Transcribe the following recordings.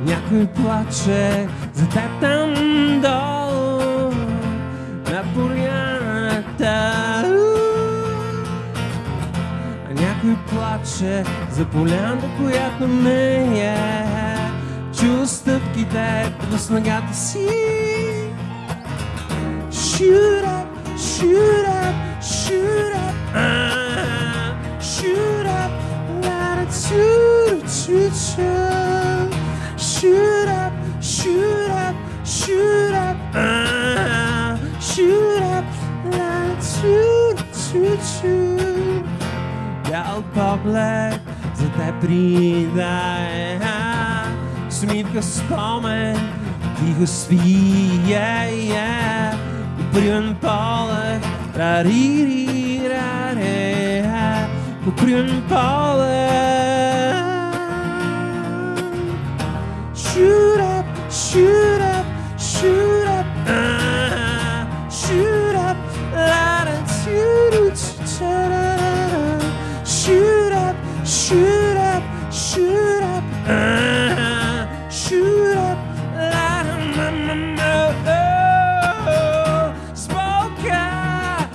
Някой плаче за теб долу на поляната. А някой плаче за поляната, която ме е. Чу стъпките в снагата си. Shoot up, shoot up, shoot up, shoot up, let it shoot, shoot, shoot, shoot up, shoot up, shoot up, ah, shoot up, let it shoot, shoot, shoot. Бял поглед за те придай, с митка спомен, тихо спи, yeah, yeah. Попривен поле, ра-ри-ри, ра-ре, попривен поле. up, uh-huh. shoot up, shoot up, shoot up, light and shoot up, shoot up, shoot up, shoot up, light and oh, smoke out,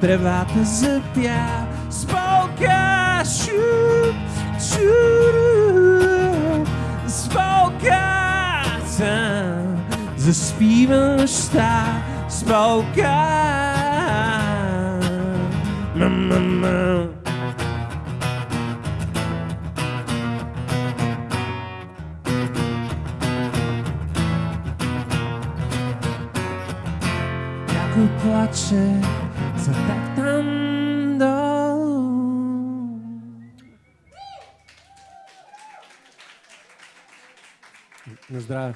private zâmbea, smoke заспива нощта, спока, ма ма ма Някой плаче за теб там долу. На здраве.